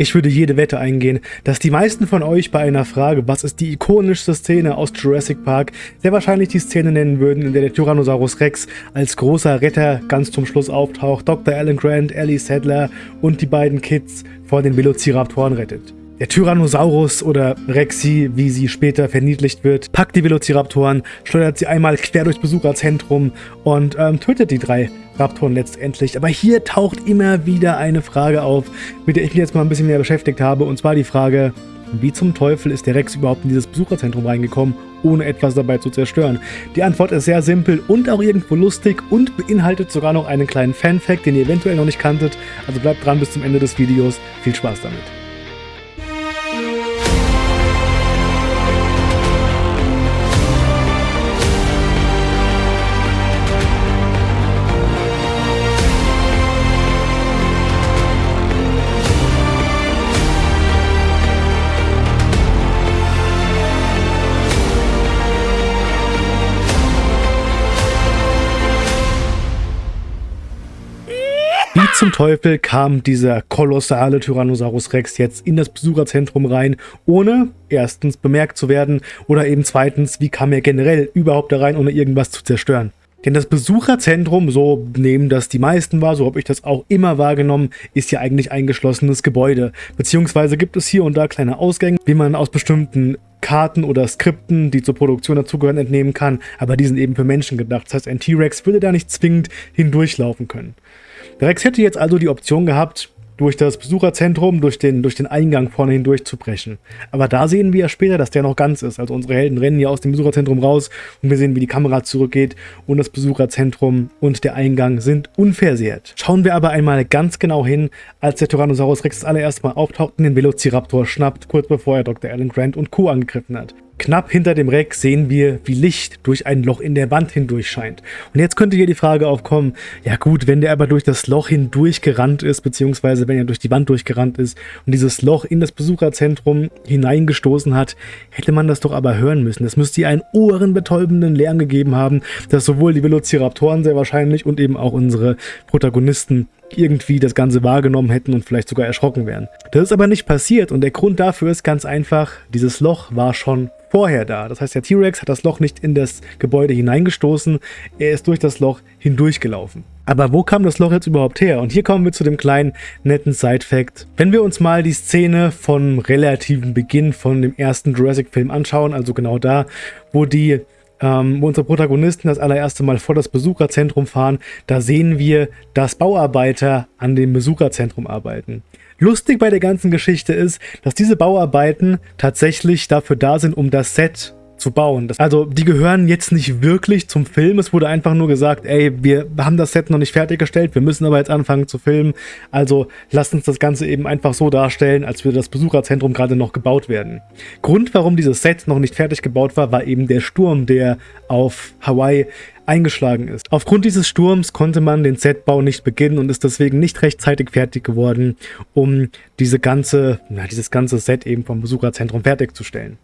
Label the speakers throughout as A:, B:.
A: Ich würde jede Wette eingehen, dass die meisten von euch bei einer Frage, was ist die ikonischste Szene aus Jurassic Park, sehr wahrscheinlich die Szene nennen würden, in der der Tyrannosaurus Rex als großer Retter ganz zum Schluss auftaucht, Dr. Alan Grant, Ellie Sadler und die beiden Kids vor den Velociraptoren rettet. Der Tyrannosaurus oder Rexy, wie sie später verniedlicht wird, packt die Velociraptoren, schleudert sie einmal quer durchs Besucherzentrum und ähm, tötet die drei Raptoren letztendlich. Aber hier taucht immer wieder eine Frage auf, mit der ich mich jetzt mal ein bisschen mehr beschäftigt habe. Und zwar die Frage, wie zum Teufel ist der Rex überhaupt in dieses Besucherzentrum reingekommen, ohne etwas dabei zu zerstören? Die Antwort ist sehr simpel und auch irgendwo lustig und beinhaltet sogar noch einen kleinen Fan-Fact, den ihr eventuell noch nicht kanntet. Also bleibt dran bis zum Ende des Videos. Viel Spaß damit. Zum Teufel kam dieser kolossale Tyrannosaurus Rex jetzt in das Besucherzentrum rein, ohne erstens bemerkt zu werden oder eben zweitens, wie kam er generell überhaupt da rein, ohne irgendwas zu zerstören? Denn das Besucherzentrum, so nehmen das die meisten wahr, so habe ich das auch immer wahrgenommen, ist ja eigentlich ein geschlossenes Gebäude. Beziehungsweise gibt es hier und da kleine Ausgänge, wie man aus bestimmten Karten oder Skripten, die zur Produktion dazugehören, entnehmen kann, aber die sind eben für Menschen gedacht. Das heißt, ein T-Rex würde da nicht zwingend hindurchlaufen können. Der Rex hätte jetzt also die Option gehabt, durch das Besucherzentrum, durch den, durch den Eingang vorne hindurch zu brechen. Aber da sehen wir ja später, dass der noch ganz ist. Also unsere Helden rennen ja aus dem Besucherzentrum raus und wir sehen, wie die Kamera zurückgeht und das Besucherzentrum und der Eingang sind unversehrt. Schauen wir aber einmal ganz genau hin, als der Tyrannosaurus Rex das allererste Mal auftaucht und den Velociraptor schnappt, kurz bevor er Dr. Alan Grant und Co. angegriffen hat. Knapp hinter dem Rex sehen wir, wie Licht durch ein Loch in der Wand hindurch scheint. Und jetzt könnte hier die Frage aufkommen, ja gut, wenn der aber durch das Loch hindurch gerannt ist, beziehungsweise wenn er durch die Wand durchgerannt ist und dieses Loch in das Besucherzentrum hineingestoßen hat, hätte man das doch aber hören müssen. Es müsste hier einen ohrenbetäubenden Lärm gegeben haben, dass sowohl die Velociraptoren sehr wahrscheinlich und eben auch unsere Protagonisten irgendwie das Ganze wahrgenommen hätten und vielleicht sogar erschrocken wären. Das ist aber nicht passiert und der Grund dafür ist ganz einfach, dieses Loch war schon vorher da. Das heißt, der T-Rex hat das Loch nicht in das Gebäude hineingestoßen, er ist durch das Loch hindurchgelaufen. Aber wo kam das Loch jetzt überhaupt her? Und hier kommen wir zu dem kleinen, netten Side-Fact. Wenn wir uns mal die Szene vom relativen Beginn von dem ersten Jurassic-Film anschauen, also genau da, wo die ähm, wo unsere Protagonisten das allererste Mal vor das Besucherzentrum fahren, da sehen wir, dass Bauarbeiter an dem Besucherzentrum arbeiten. Lustig bei der ganzen Geschichte ist, dass diese Bauarbeiten tatsächlich dafür da sind, um das Set zu bauen. Das, also die gehören jetzt nicht wirklich zum Film. Es wurde einfach nur gesagt, ey, wir haben das Set noch nicht fertiggestellt, wir müssen aber jetzt anfangen zu filmen. Also lasst uns das Ganze eben einfach so darstellen, als würde das Besucherzentrum gerade noch gebaut werden. Grund, warum dieses Set noch nicht fertig gebaut war, war eben der Sturm, der auf Hawaii eingeschlagen ist. Aufgrund dieses Sturms konnte man den Setbau nicht beginnen und ist deswegen nicht rechtzeitig fertig geworden, um diese ganze, na, dieses ganze Set eben vom Besucherzentrum fertigzustellen.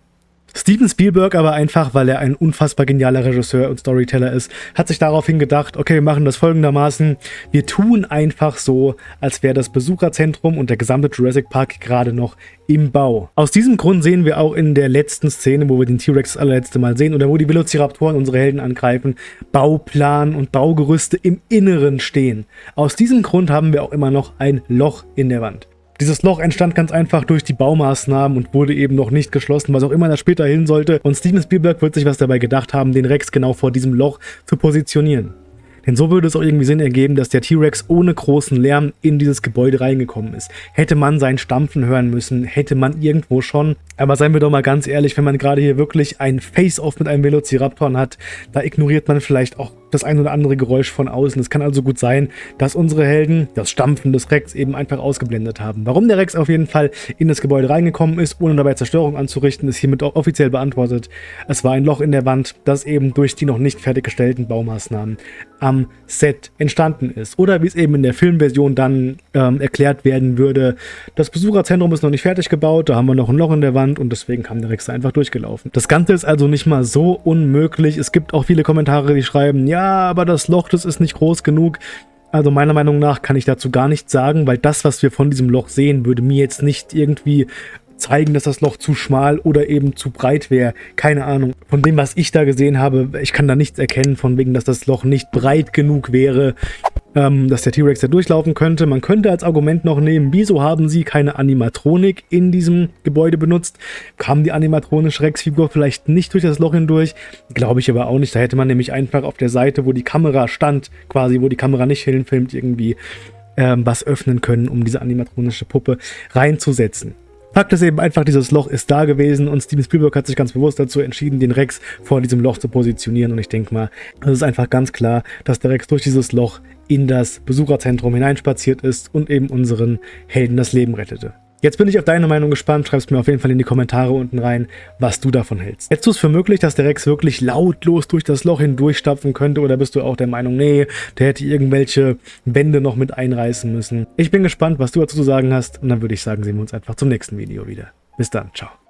A: Steven Spielberg aber einfach, weil er ein unfassbar genialer Regisseur und Storyteller ist, hat sich daraufhin gedacht, okay, wir machen das folgendermaßen, wir tun einfach so, als wäre das Besucherzentrum und der gesamte Jurassic Park gerade noch im Bau. Aus diesem Grund sehen wir auch in der letzten Szene, wo wir den T-Rex das allerletzte Mal sehen oder wo die Velociraptoren unsere Helden angreifen, Bauplan und Baugerüste im Inneren stehen. Aus diesem Grund haben wir auch immer noch ein Loch in der Wand. Dieses Loch entstand ganz einfach durch die Baumaßnahmen und wurde eben noch nicht geschlossen, was auch immer das später hin sollte. Und Steven Spielberg wird sich was dabei gedacht haben, den Rex genau vor diesem Loch zu positionieren. Denn so würde es auch irgendwie Sinn ergeben, dass der T-Rex ohne großen Lärm in dieses Gebäude reingekommen ist. Hätte man sein Stampfen hören müssen, hätte man irgendwo schon. Aber seien wir doch mal ganz ehrlich, wenn man gerade hier wirklich ein Face-Off mit einem Velociraptor hat, da ignoriert man vielleicht auch das ein oder andere Geräusch von außen. Es kann also gut sein, dass unsere Helden das Stampfen des Rex eben einfach ausgeblendet haben. Warum der Rex auf jeden Fall in das Gebäude reingekommen ist, ohne dabei Zerstörung anzurichten, ist hiermit auch offiziell beantwortet. Es war ein Loch in der Wand, das eben durch die noch nicht fertiggestellten Baumaßnahmen am Set entstanden ist. Oder wie es eben in der Filmversion dann ähm, erklärt werden würde, das Besucherzentrum ist noch nicht fertig gebaut, da haben wir noch ein Loch in der Wand und deswegen kam der Rex einfach durchgelaufen. Das Ganze ist also nicht mal so unmöglich. Es gibt auch viele Kommentare, die schreiben, ja, aber das Loch, das ist nicht groß genug. Also meiner Meinung nach kann ich dazu gar nichts sagen, weil das, was wir von diesem Loch sehen, würde mir jetzt nicht irgendwie zeigen, dass das Loch zu schmal oder eben zu breit wäre. Keine Ahnung. Von dem, was ich da gesehen habe, ich kann da nichts erkennen, von wegen, dass das Loch nicht breit genug wäre, ähm, dass der T-Rex da durchlaufen könnte. Man könnte als Argument noch nehmen, wieso haben sie keine Animatronik in diesem Gebäude benutzt? Kam die animatronische Rex-Figur vielleicht nicht durch das Loch hindurch? Glaube ich aber auch nicht. Da hätte man nämlich einfach auf der Seite, wo die Kamera stand, quasi, wo die Kamera nicht hinfilmt, irgendwie ähm, was öffnen können, um diese animatronische Puppe reinzusetzen. Fakt ist eben einfach, dieses Loch ist da gewesen und Steven Spielberg hat sich ganz bewusst dazu entschieden, den Rex vor diesem Loch zu positionieren und ich denke mal, es ist einfach ganz klar, dass der Rex durch dieses Loch in das Besucherzentrum hineinspaziert ist und eben unseren Helden das Leben rettete. Jetzt bin ich auf deine Meinung gespannt, schreibst mir auf jeden Fall in die Kommentare unten rein, was du davon hältst. Hältst du es für möglich, dass der Rex wirklich lautlos durch das Loch hindurchstapfen könnte oder bist du auch der Meinung, nee, der hätte irgendwelche Wände noch mit einreißen müssen? Ich bin gespannt, was du dazu zu sagen hast und dann würde ich sagen, sehen wir uns einfach zum nächsten Video wieder. Bis dann, ciao.